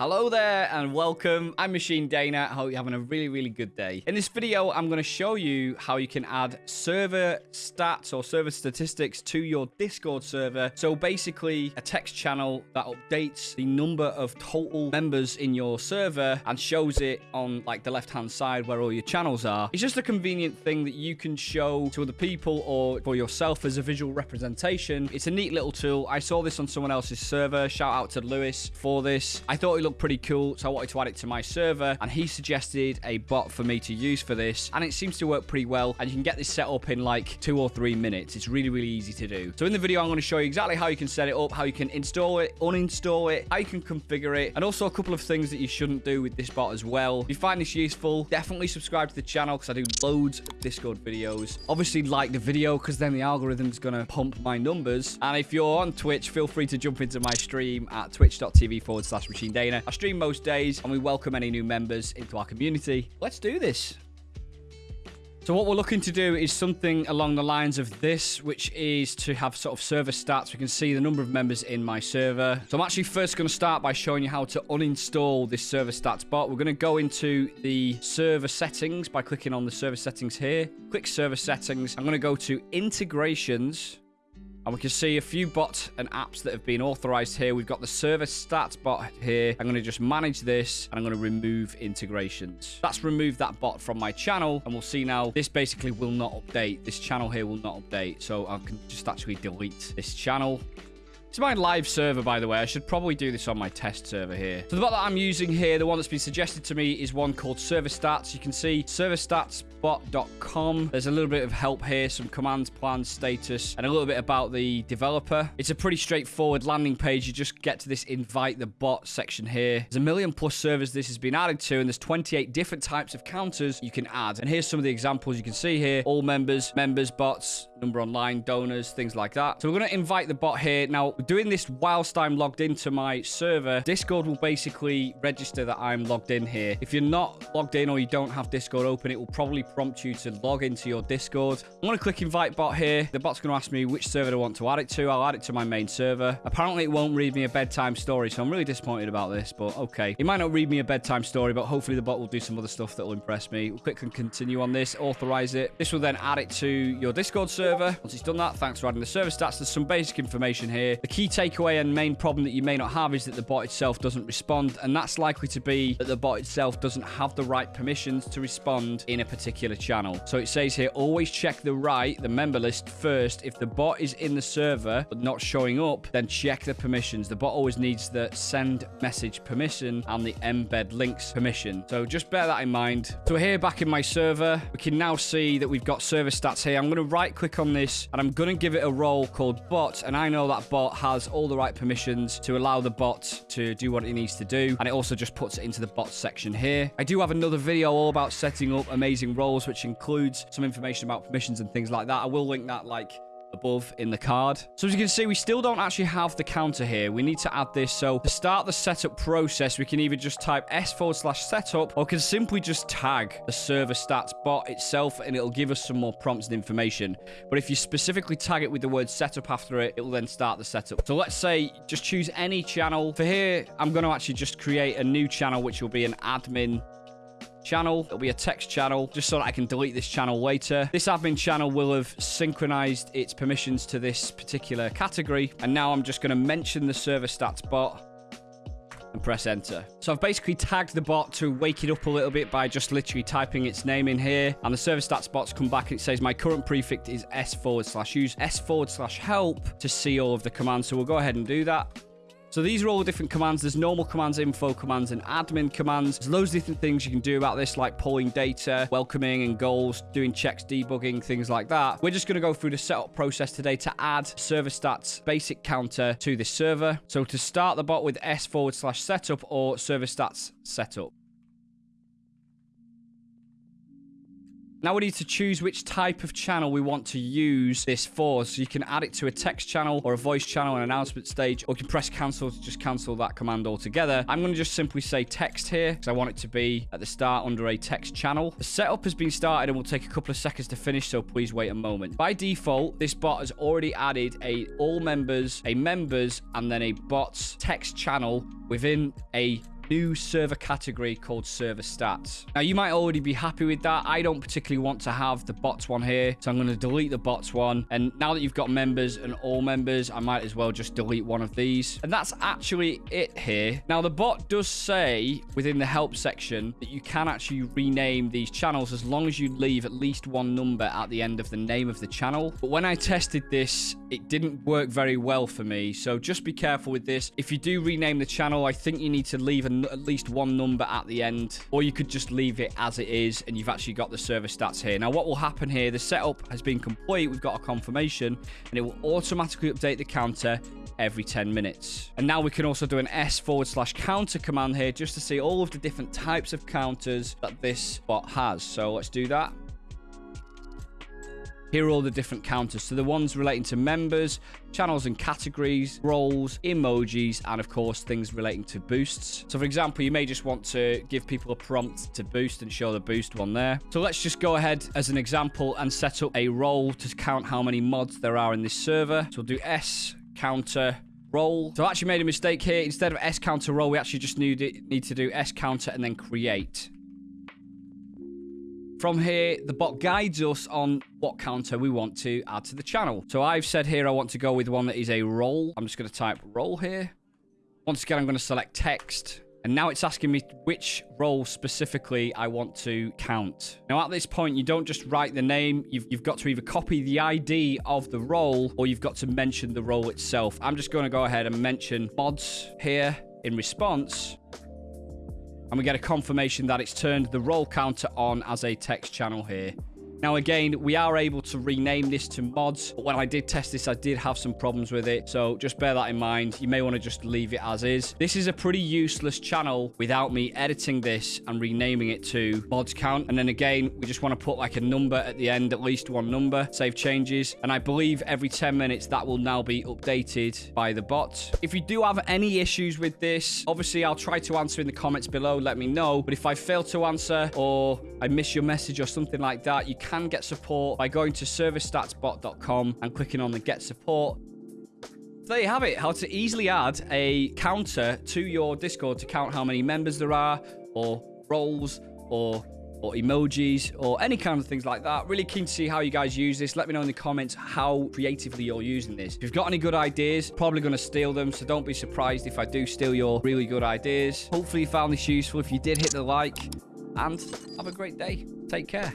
Hello there and welcome. I'm Machine Dana. I hope you're having a really, really good day. In this video, I'm going to show you how you can add server stats or server statistics to your Discord server. So basically a text channel that updates the number of total members in your server and shows it on like the left-hand side where all your channels are. It's just a convenient thing that you can show to other people or for yourself as a visual representation. It's a neat little tool. I saw this on someone else's server. Shout out to Lewis for this. I thought looked pretty cool, so I wanted to add it to my server, and he suggested a bot for me to use for this, and it seems to work pretty well, and you can get this set up in like two or three minutes. It's really, really easy to do. So in the video, I'm going to show you exactly how you can set it up, how you can install it, uninstall it, how you can configure it, and also a couple of things that you shouldn't do with this bot as well. If you find this useful, definitely subscribe to the channel because I do loads of Discord videos. Obviously, like the video because then the algorithm's going to pump my numbers. And if you're on Twitch, feel free to jump into my stream at twitch.tv forward slash machine Dana. I stream most days and we welcome any new members into our community. Let's do this. So what we're looking to do is something along the lines of this, which is to have sort of server stats. We can see the number of members in my server. So I'm actually first going to start by showing you how to uninstall this server stats bot. We're going to go into the server settings by clicking on the server settings here. Click server settings. I'm going to go to integrations. And we can see a few bots and apps that have been authorized here. We've got the server stats bot here. I'm going to just manage this and I'm going to remove integrations. That's removed that bot from my channel. And we'll see now this basically will not update. This channel here will not update. So I can just actually delete this channel. It's my live server, by the way. I should probably do this on my test server here. So the bot that I'm using here, the one that's been suggested to me, is one called Server Stats. You can see serverstatsbot.com. There's a little bit of help here, some commands, plans, status, and a little bit about the developer. It's a pretty straightforward landing page. You just get to this invite the bot section here. There's a million plus servers this has been added to, and there's 28 different types of counters you can add. And here's some of the examples you can see here. All members, members, bots, number online, donors, things like that. So we're going to invite the bot here. Now, doing this whilst I'm logged into my server, Discord will basically register that I'm logged in here. If you're not logged in or you don't have Discord open, it will probably prompt you to log into your Discord. I'm going to click invite bot here. The bot's going to ask me which server I want to add it to. I'll add it to my main server. Apparently, it won't read me a bedtime story, so I'm really disappointed about this, but okay. It might not read me a bedtime story, but hopefully the bot will do some other stuff that will impress me. We'll click and continue on this, authorize it. This will then add it to your Discord server. Once it's done that, thanks for adding the server stats. There's some basic information here. The key takeaway and main problem that you may not have is that the bot itself doesn't respond, and that's likely to be that the bot itself doesn't have the right permissions to respond in a particular channel. So it says here, always check the right, the member list first. If the bot is in the server but not showing up, then check the permissions. The bot always needs the send message permission and the embed links permission. So just bear that in mind. So here back in my server, we can now see that we've got server stats here. I'm going to right click on this and I'm going to give it a role called bot. And I know that bot has all the right permissions to allow the bot to do what it needs to do. And it also just puts it into the bot section here. I do have another video all about setting up amazing roles, which includes some information about permissions and things like that. I will link that like above in the card. So as you can see, we still don't actually have the counter here. We need to add this. So to start the setup process, we can either just type s forward slash setup or can simply just tag the server stats bot itself and it'll give us some more prompts and information. But if you specifically tag it with the word setup after it, it will then start the setup. So let's say just choose any channel. For here, I'm going to actually just create a new channel, which will be an admin channel. It'll be a text channel just so that I can delete this channel later. This admin channel will have synchronized its permissions to this particular category. And now I'm just going to mention the server stats bot and press enter. So I've basically tagged the bot to wake it up a little bit by just literally typing its name in here. And the server stats bot's come back and it says my current prefix is s forward slash use s forward slash help to see all of the commands. So we'll go ahead and do that. So these are all different commands. There's normal commands, info commands, and admin commands. There's loads of different things you can do about this, like pulling data, welcoming and goals, doing checks, debugging, things like that. We're just going to go through the setup process today to add server stats basic counter to this server. So to start the bot with s forward slash setup or server stats setup. Now we need to choose which type of channel we want to use this for. So you can add it to a text channel or a voice channel, an announcement stage, or you can press cancel to just cancel that command altogether. I'm going to just simply say text here because I want it to be at the start under a text channel. The setup has been started and will take a couple of seconds to finish, so please wait a moment. By default, this bot has already added a all members, a members, and then a bots text channel within a new server category called server stats. Now, you might already be happy with that. I don't particularly want to have the bots one here, so I'm going to delete the bots one. And now that you've got members and all members, I might as well just delete one of these. And that's actually it here. Now, the bot does say within the help section that you can actually rename these channels as long as you leave at least one number at the end of the name of the channel. But when I tested this, it didn't work very well for me. So just be careful with this. If you do rename the channel, I think you need to leave at least one number at the end, or you could just leave it as it is, and you've actually got the server stats here. Now, what will happen here, the setup has been complete. We've got a confirmation, and it will automatically update the counter every 10 minutes. And now we can also do an S forward slash counter command here just to see all of the different types of counters that this bot has. So let's do that. Here are all the different counters. So the ones relating to members, channels and categories, roles, emojis, and of course, things relating to boosts. So for example, you may just want to give people a prompt to boost and show the boost one there. So let's just go ahead as an example and set up a role to count how many mods there are in this server. So we'll do S counter role. So I actually made a mistake here. Instead of S counter role, we actually just need, need to do S counter and then create. From here, the bot guides us on what counter we want to add to the channel. So I've said here I want to go with one that is a role. I'm just going to type role here. Once again, I'm going to select text. And now it's asking me which role specifically I want to count. Now, at this point, you don't just write the name. You've, you've got to either copy the ID of the role or you've got to mention the role itself. I'm just going to go ahead and mention mods here in response and we get a confirmation that it's turned the role counter on as a text channel here. Now, again, we are able to rename this to mods. But when I did test this, I did have some problems with it. So just bear that in mind. You may want to just leave it as is. This is a pretty useless channel without me editing this and renaming it to mods count. And then again, we just want to put like a number at the end, at least one number, save changes. And I believe every 10 minutes that will now be updated by the bot. If you do have any issues with this, obviously I'll try to answer in the comments below. Let me know. But if I fail to answer or I miss your message or something like that, you can can get support by going to serverstatsbot.com and clicking on the Get Support. There you have it, how to easily add a counter to your Discord to count how many members there are, or roles, or or emojis or any kind of things like that. Really keen to see how you guys use this. Let me know in the comments how creatively you're using this. If you've got any good ideas, probably going to steal them. So don't be surprised if I do steal your really good ideas. Hopefully you found this useful. If you did, hit the like and have a great day. Take care.